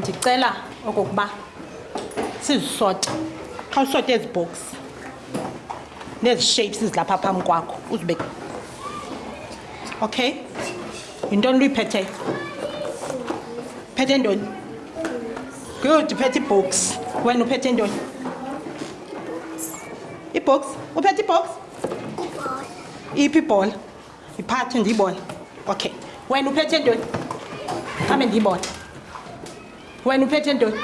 ndicela okokuba sizisote xa usote ezi box nezi shapes zilapha phambi kwakho uzibe okay yintoni luyiphetheyo phethe ntoni Good, uphethe ibhox. Wena uphethe intoni? Ibhox? Uphethe ibhox? Ibhola. Iphi ibhola? Iphathe ndiyibone. Okay. Wena uphethe intoni? Khambe ndiyibone. Wena uphethe intoni?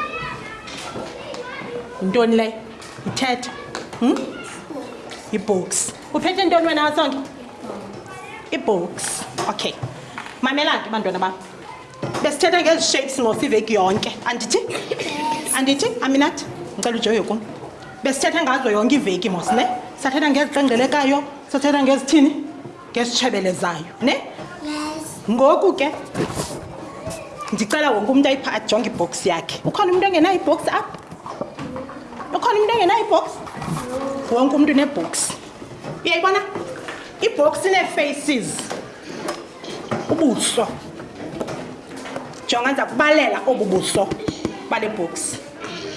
Yintoni leyo? Ithetha. Hmm? Ibhox. Uphethe intoni wena wasonke? Ibhox. Okay. Mamela ke bantwana bam. besithetha ngezi shapes ngofa iveki yonke andithi andithi aminathi ndicela ujoye kum besithetha ngazo yonke iveki mos ne sathetha ngeziqengelekayo sathetha ngezithini ngezitshebelezayo ne ngoku ke ndicela wonke umntu ayipha ajonge ibhox yakhe ukhona umntu engenayo ibhox apha ukhona umntu engenayo ibhox wonke umntu nebhox uyayibona ibhox ineefaces ubuso jonga ndiza kubalela obu buso bale books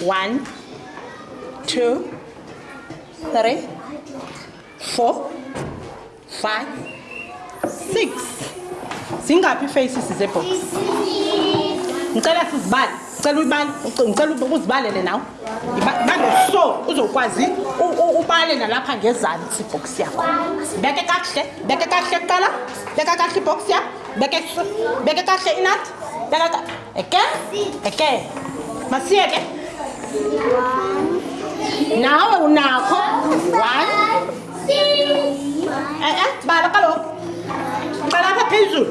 one two three four five six zingaphi ifaces zebooks ndicela sizibale cela uyibale ndicela uzibalele nawe ibambe so uzokwazi ubale nalapha ngezantsi ibhoksi yakho beke kakuhle beke kakuhle kuqala beka kakuhle ibhoksi yakho beke beke kakuhle inathi beka eke eke masiye ke nawe unakho one e-e bala kaloku qala apha phezulu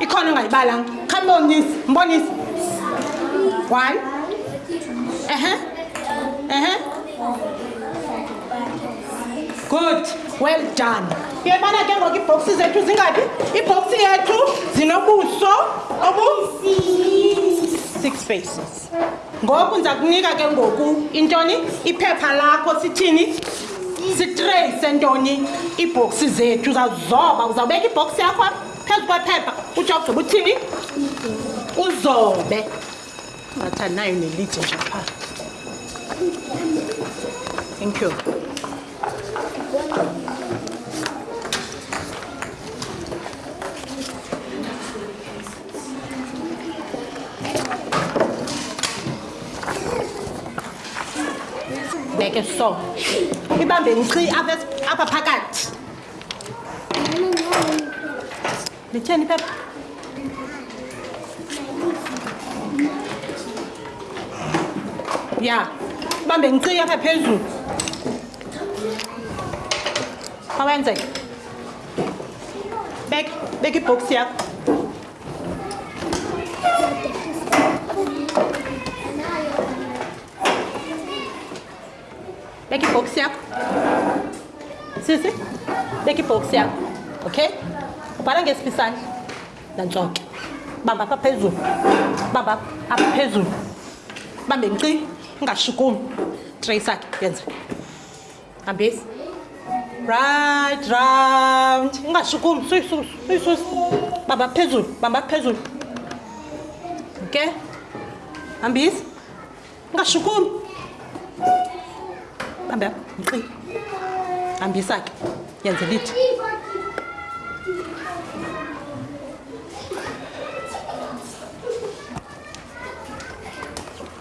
ikhona ongayibalanga kha mbonisi mbonisi one ehe ehe good well done yebana ke ngoku iibhoksi zethu zingaphi iibhoksi yethu zinobuso obu six faces ngoku ndiza kunika ke ngoku intoni iphepha lakho sithini sitreyi sentoni iibhoksi zethu uzawuzoba uzawubeka ibhoksi yakho phezu kwephepha utsho ugqiba uthini uzobe ngathi andinayo nelide nje phaa thank you ngeke so ibambe nci apha phakathi litheni iphepha ya ibambe nci apha phezulu awenzeke Beka, beka ibox yakho. Beka ibox yakho. Sisi, beka ibox yakho. Okay? Ubhala ngesiphi isandla? Nantsoke. Bamba apha phezulu. Bamba apha phezulu. Bambe nci, ungashukumi. Trace akhe yenze. hambesi right round ungashukumi suyisusu suyisusu bamba phezulu bamba phezulu ke hambisi ungashukumi bambe apho mqi hambisa ke yenze lithi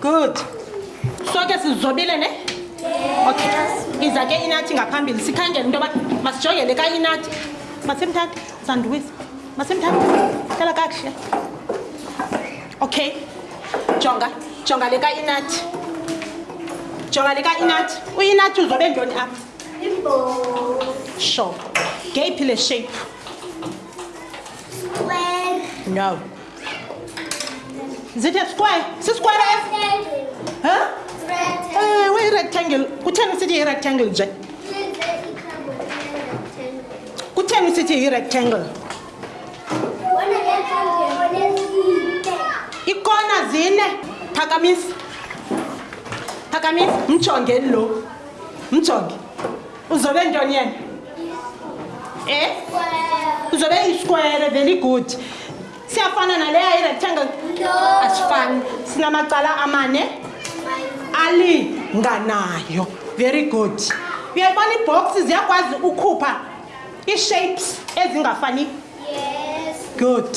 good soke sizobile ne okay iza ke inathi ngaphambili sikhangele into yoba masijongele ka inathi masimthathe sandiwisa masimthathe hlala kakuhle okay jonga jonga le ka inathi jonga le ka inathi uyinathi uzobe ntoni apha sure ngeyiphi le shape no Is it a square? Is it square? Huh? Eh, where rectangle? Kutheni usithi rectangle nje? Kutheni usithi rectangle? Ikona zine. Phakamisa. Phakamisa. Mchongeni lo. Mchonge. uzobe ntoni yena e uzobe iskwere very good siyafana naleya irectangle asifani sinamacala amane alinganayo very good uyayibona iibhoksi ziyakwazi ukhupha ii-shapes ezingafani good